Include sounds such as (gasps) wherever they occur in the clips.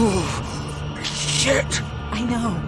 Oh, shit! I know.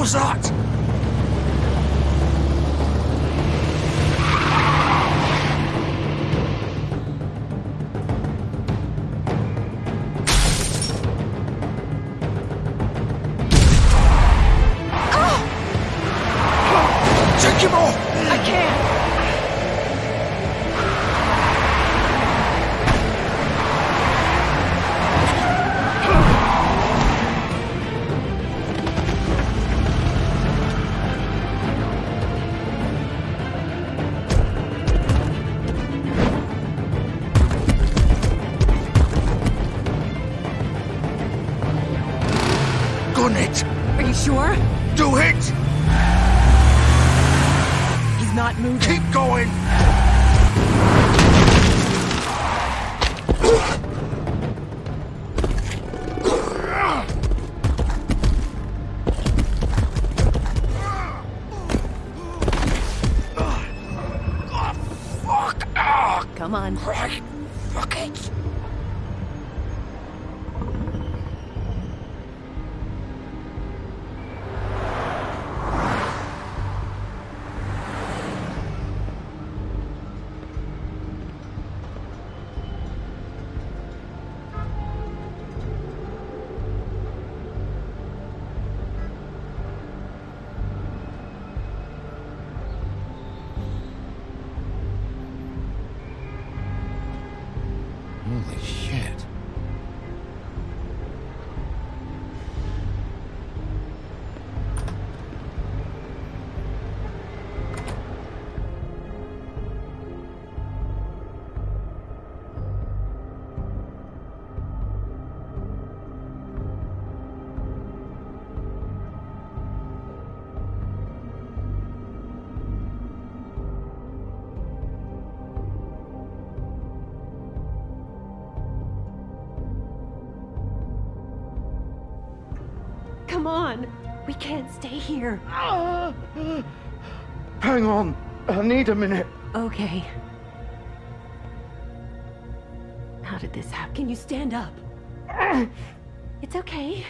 Was that? Come on. Christ! On. We can't stay here. (gasps) Hang on, I need a minute. Okay. How did this happen? Can you stand up? (clears throat) It's okay.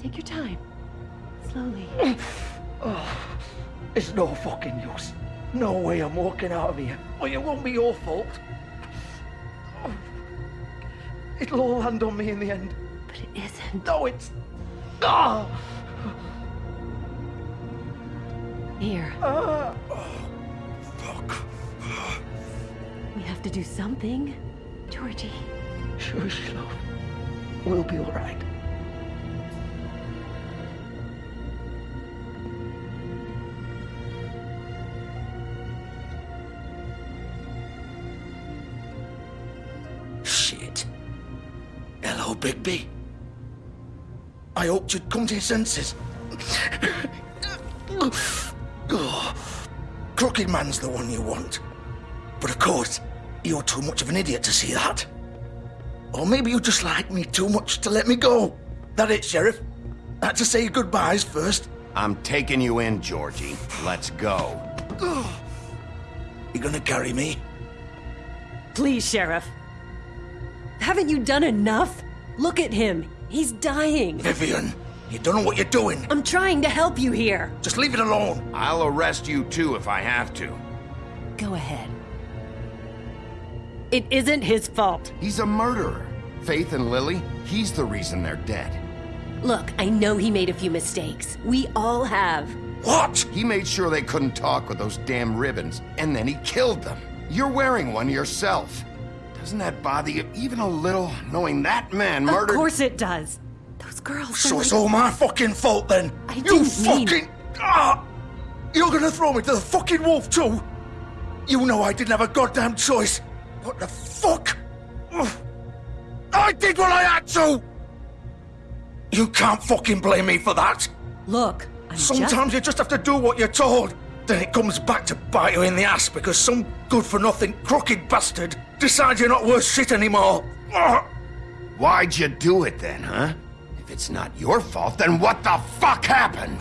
Take your time. Slowly. (clears throat) It's no fucking use. No way I'm walking out of here. Well, it won't be your fault. It'll all land on me in the end. But it isn't. No, it's. Ah! Here. Ah! Fuck. We have to do something. Georgie. Shush, love. We'll be all right. Shit. Hello, Bigby. I hoped you'd come to your senses. Oh, Crooked Man's the one you want. But of course, you're too much of an idiot to see that. Or maybe you just like me too much to let me go. That it, Sheriff? Had to say goodbyes first. I'm taking you in, Georgie. Let's go. (sighs) You gonna carry me? Please, Sheriff. Haven't you done enough? Look at him. He's dying. Vivian, you don't know what you're doing. I'm trying to help you here. Just leave it alone. I'll arrest you too if I have to. Go ahead. It isn't his fault. He's a murderer. Faith and Lily, he's the reason they're dead. Look, I know he made a few mistakes. We all have. What? He made sure they couldn't talk with those damn ribbons, and then he killed them. You're wearing one yourself. Doesn't that bother you even a little, knowing that man murdered- Of course it does. Those girls. So are it's all my fucking fault then? I you didn't mean- fucking... Ah! You're gonna throw me to the fucking wolf too? You know I didn't have a goddamn choice. What the fuck? I did what I had to! You can't fucking blame me for that. Look, I'm Sometimes just... you just have to do what you're told. Then it comes back to bite you in the ass because some good-for-nothing crooked bastard decides you're not worth shit anymore. Why'd you do it then, huh? It's not your fault, then what the fuck happened?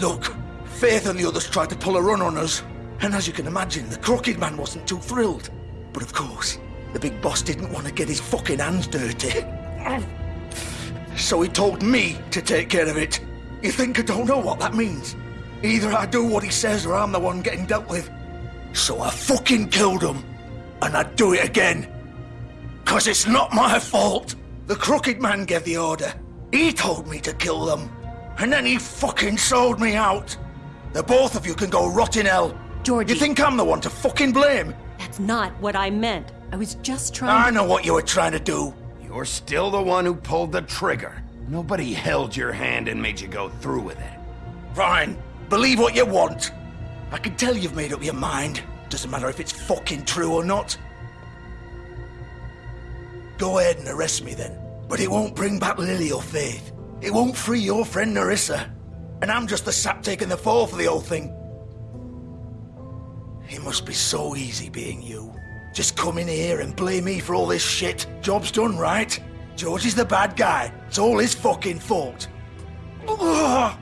Look, Faith and the others tried to pull a run on us. And as you can imagine, the crooked man wasn't too thrilled. But of course, the big boss didn't want to get his fucking hands dirty. So he told me to take care of it. You think I don't know what that means? Either I do what he says or I'm the one getting dealt with. So I fucking killed him. And I'd do it again. Cause it's not my fault. The crooked man gave the order. He told me to kill them. And then he fucking sold me out. The both of you can go rot in hell. Georgie. You think I'm the one to fucking blame? That's not what I meant. I was just trying I know what you were trying to do. You're still the one who pulled the trigger. Nobody held your hand and made you go through with it. Fine. Believe what you want. I can tell you've made up your mind. Doesn't matter if it's fucking true or not. Go ahead and arrest me then. But it won't bring back Lily or Faith. It won't free your friend Nerissa. And I'm just the sap taking the fall for the whole thing. It must be so easy being you. Just come in here and blame me for all this shit. Job's done, right? George is the bad guy. It's all his fucking fault. But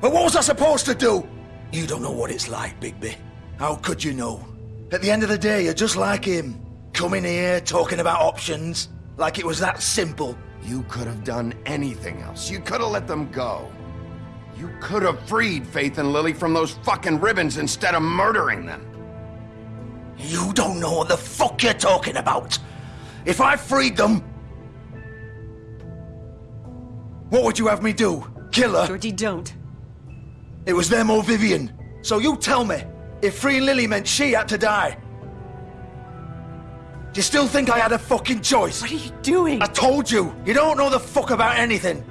what was I supposed to do? You don't know what it's like, Bigby. How could you know? At the end of the day, you're just like him. Coming here, talking about options, like it was that simple. You could have done anything else. You could have let them go. You could have freed Faith and Lily from those fucking ribbons instead of murdering them. You don't know what the fuck you're talking about. If I freed them... What would you have me do? Kill her? Georgie, don't. It was them or Vivian. So you tell me, if freeing Lily meant she had to die. Do you still think I had a fucking choice? What are you doing? I told you, you don't know the fuck about anything.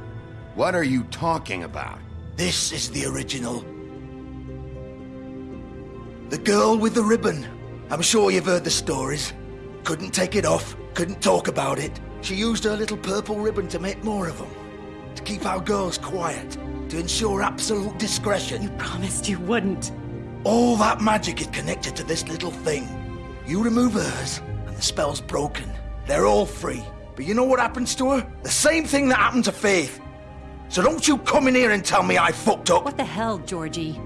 What are you talking about? This is the original. The girl with the ribbon. I'm sure you've heard the stories. Couldn't take it off, couldn't talk about it. She used her little purple ribbon to make more of them. To keep our girls quiet. To ensure absolute discretion. You promised you wouldn't. All that magic is connected to this little thing. You remove hers, and the spell's broken. They're all free. But you know what happens to her? The same thing that happened to Faith. So don't you come in here and tell me I fucked up. What the hell, Georgie?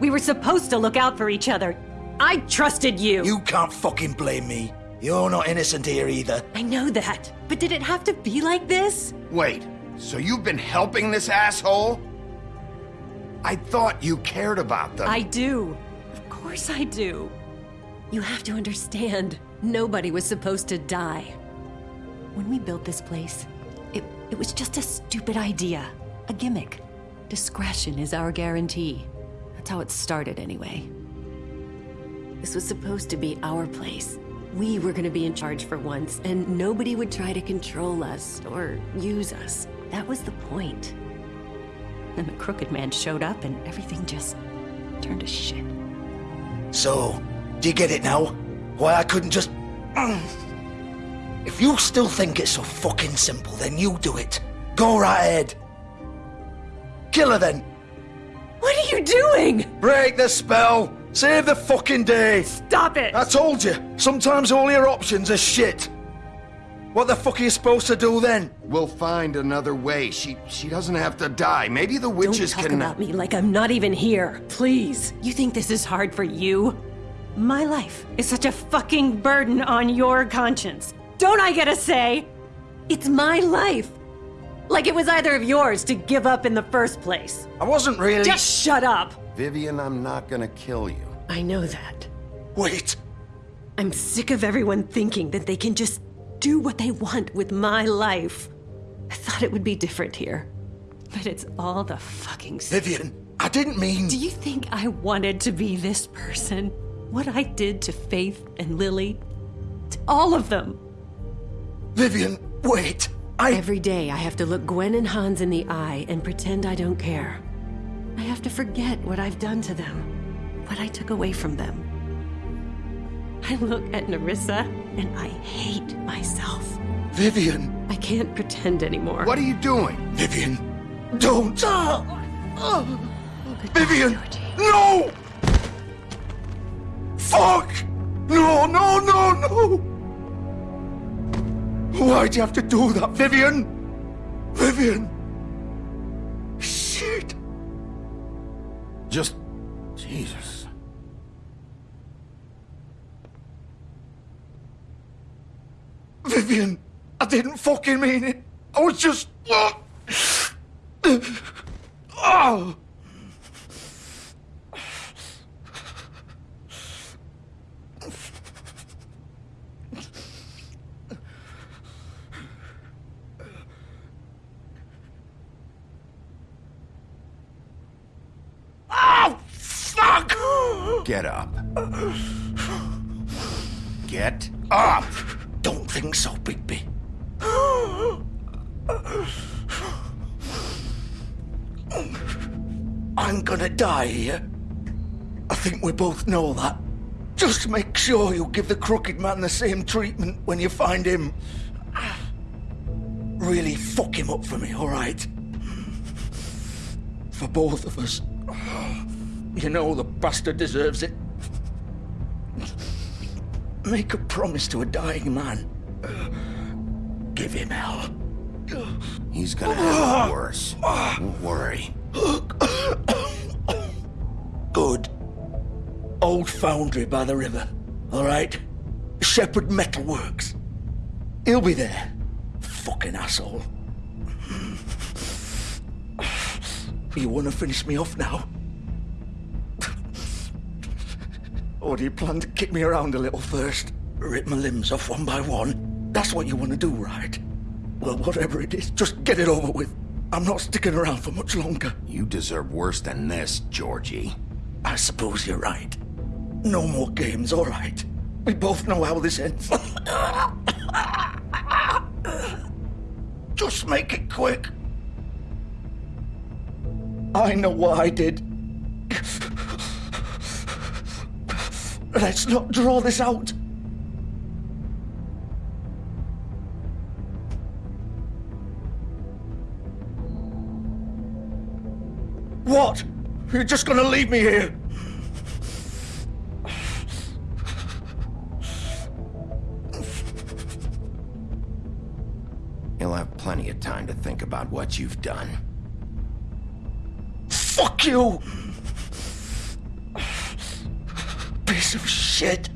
We were supposed to look out for each other. I trusted you. You can't fucking blame me. You're not innocent here either. I know that. But did it have to be like this? Wait, so you've been helping this asshole? I thought you cared about them. I do. Of course I do. You have to understand, nobody was supposed to die. When we built this place, it, it was just a stupid idea. A gimmick. Discretion is our guarantee. That's how it started anyway. This was supposed to be our place. We were gonna be in charge for once, and nobody would try to control us or use us. That was the point. Then the crooked man showed up and everything just turned to shit. So, do you get it now? Why I couldn't just... (clears throat) If you still think it's so fucking simple, then you do it. Go right ahead. Kill her then. What are you doing? Break the spell! Save the fucking day! Stop it! I told you, sometimes all your options are shit. What the fuck are you supposed to do then? We'll find another way. She she doesn't have to die. Maybe the witches Don't witches talk can. Uh, about me like I'm not even here. Please. You think this is hard for you? My life is such a fucking burden on your conscience. Don't I get a say? It's my life. Like it was either of yours to give up in the first place. I wasn't really. Just shut up. Vivian, I'm not gonna kill you. I know that. Wait. I'm sick of everyone thinking that they can just do what they want with my life. I thought it would be different here. But it's all the fucking. Vivian, I didn't mean. Do you think I wanted to be this person? What I did to Faith and Lily? To all of them. Vivian, wait. I. Every day I have to look Gwen and Hans in the eye and pretend I don't care. I have to forget what I've done to them, what I took away from them. I look at Nerissa and I hate myself. Vivian, I can't pretend anymore. What are you doing? Vivian, don't. Ah! Ah! Vivian, Georgie. no! Fuck! No, no, no, no! Why'd you have to do that, Vivian? Vivian! Shit! Just. Jesus. Vivian, I didn't fucking mean it. I was just. Oh! Oh, fuck! Get up. Get up! Don't think so, Bigby. I'm gonna die here. I think we both know that. Just make sure you give the crooked man the same treatment when you find him. Really fuck him up for me, alright? For both of us. You know the bastard deserves it. Make a promise to a dying man. Give him hell. He's gonna have it worse. Don't worry. Good. Old foundry by the river. All right? Shepherd Metalworks. He'll be there. Fucking asshole. (sighs) You want to finish me off now? Or do you plan to kick me around a little first? Rip my limbs off one by one? That's what you want to do, right? Well, whatever it is, just get it over with. I'm not sticking around for much longer. You deserve worse than this, Georgie. I suppose you're right. No more games, all right. We both know how this ends. Just make it quick. I know what I did. Let's not draw this out. What? You're just gonna leave me here? Think about what you've done. Fuck you! Piece of shit.